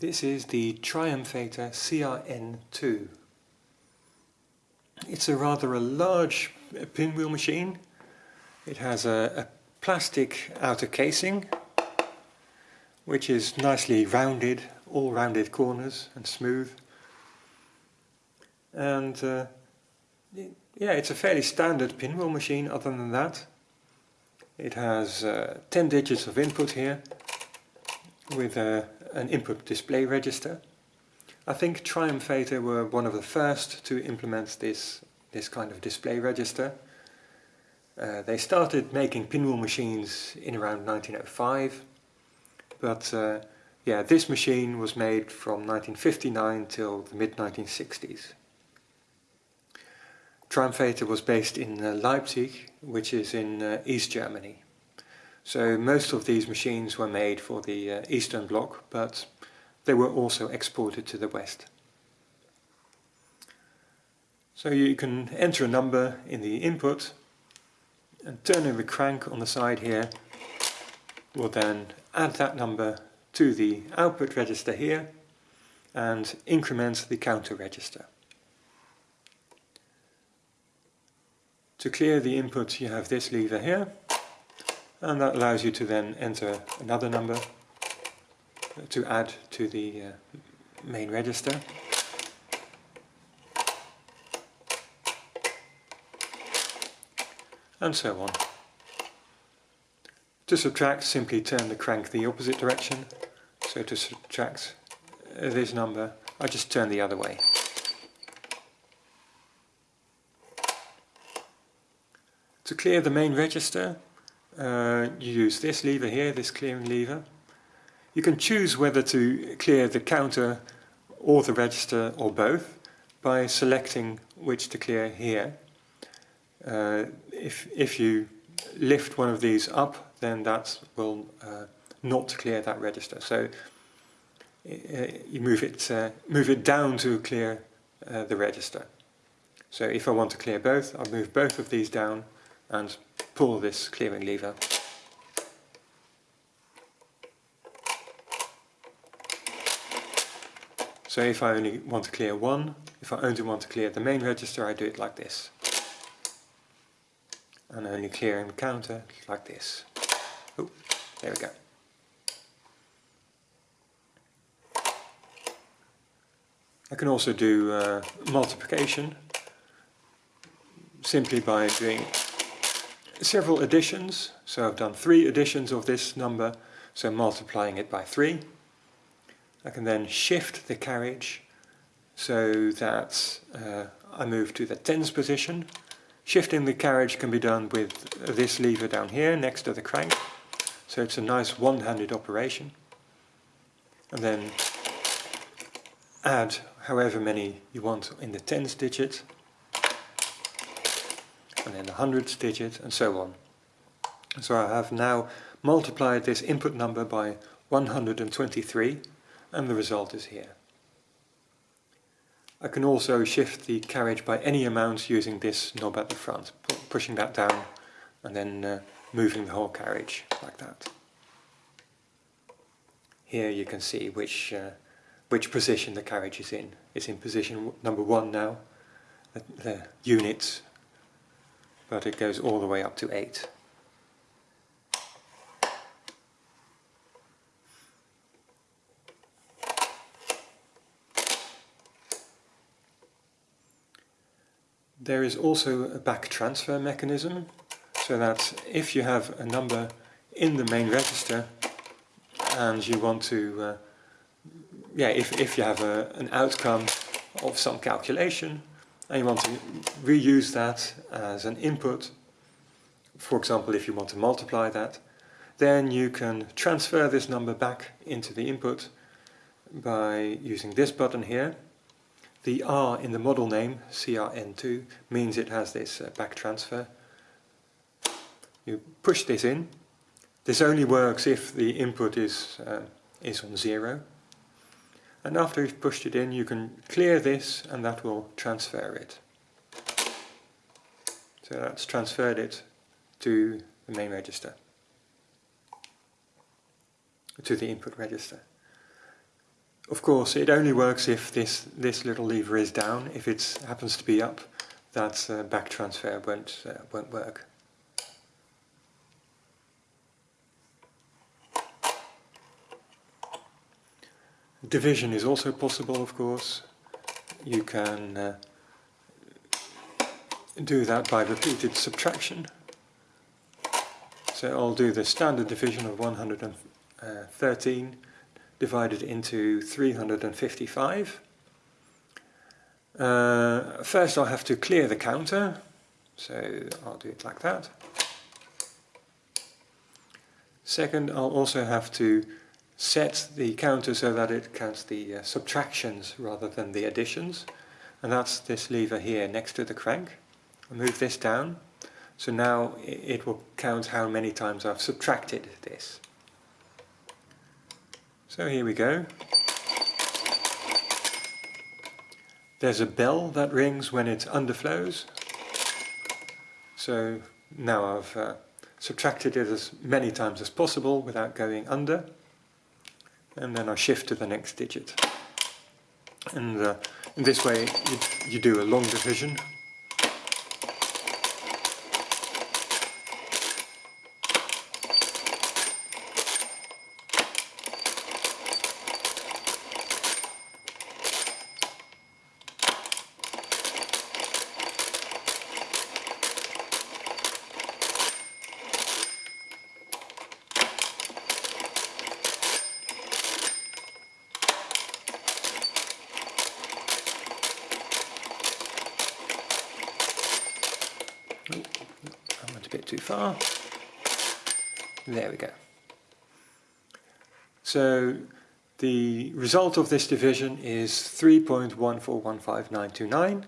This is the Triumphator CRN2. It's a rather a large pinwheel machine. It has a, a plastic outer casing which is nicely rounded, all rounded corners and smooth. And uh, yeah, it's a fairly standard pinwheel machine other than that. It has uh, 10 digits of input here with a, an input display register. I think Triumphator were one of the first to implement this, this kind of display register. Uh, they started making pinwheel machines in around 1905, but uh, yeah, this machine was made from 1959 till the mid-1960s. Triumphator was based in uh, Leipzig, which is in uh, East Germany. So most of these machines were made for the uh, Eastern Bloc, but they were also exported to the West. So you can enter a number in the input and turning the crank on the side here will then add that number to the output register here and increment the counter register. To clear the input you have this lever here and that allows you to then enter another number to add to the uh, main register. And so on. To subtract, simply turn the crank the opposite direction. So to subtract uh, this number, I just turn the other way. To clear the main register, uh, you use this lever here, this clearing lever. You can choose whether to clear the counter or the register or both by selecting which to clear here. Uh, if, if you lift one of these up, then that will uh, not clear that register. So uh, you move it, uh, move it down to clear uh, the register. So if I want to clear both, I'll move both of these down and pull this clearing lever. So if I only want to clear one, if I only want to clear the main register, I do it like this. And only clearing the counter like this. Oh, there we go. I can also do uh, multiplication simply by doing several additions. So I've done three additions of this number, so multiplying it by three. I can then shift the carriage so that uh, I move to the tens position. Shifting the carriage can be done with this lever down here next to the crank. So it's a nice one-handed operation. And then add however many you want in the tens digit and then the hundredths digit and so on. So I have now multiplied this input number by 123 and the result is here. I can also shift the carriage by any amount using this knob at the front, pushing that down and then uh, moving the whole carriage like that. Here you can see which, uh, which position the carriage is in. It's in position number one now. The, the units but it goes all the way up to 8. There is also a back transfer mechanism, so that if you have a number in the main register and you want to, uh, yeah, if, if you have a, an outcome of some calculation, and you want to reuse that as an input, for example if you want to multiply that, then you can transfer this number back into the input by using this button here. The R in the model name, CRN2, means it has this uh, back transfer. You push this in. This only works if the input is, uh, is on zero. And after you've pushed it in, you can clear this and that will transfer it. So that's transferred it to the main register, to the input register. Of course, it only works if this, this little lever is down. If it happens to be up, that uh, back transfer won't, uh, won't work. Division is also possible, of course. You can uh, do that by repeated subtraction. So I'll do the standard division of 113 divided into 355. Uh, first I'll have to clear the counter, so I'll do it like that. Second I'll also have to set the counter so that it counts the uh, subtractions rather than the additions. And that's this lever here next to the crank. I'll move this down. So now it will count how many times I've subtracted this. So here we go. There's a bell that rings when it underflows. So now I've uh, subtracted it as many times as possible without going under and then I shift to the next digit. And uh, in this way you, you do a long division too far. There we go. So the result of this division is 3.1415929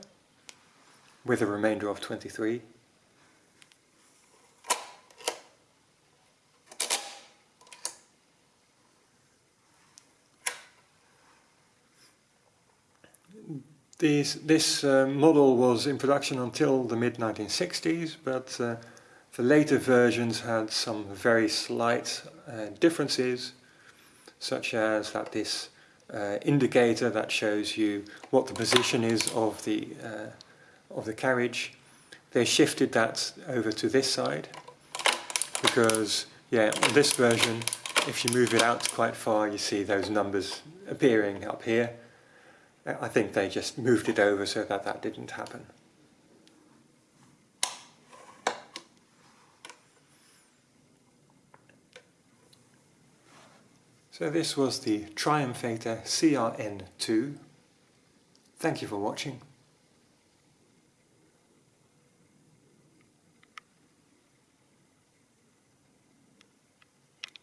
with a remainder of 23. These, this uh, model was in production until the mid-1960s, but uh, the later versions had some very slight uh, differences, such as that this uh, indicator that shows you what the position is of the, uh, of the carriage, they shifted that over to this side, because yeah, on this version, if you move it out quite far, you see those numbers appearing up here, I think they just moved it over so that that didn't happen. So this was the Triumphator CRN2. Thank you for watching.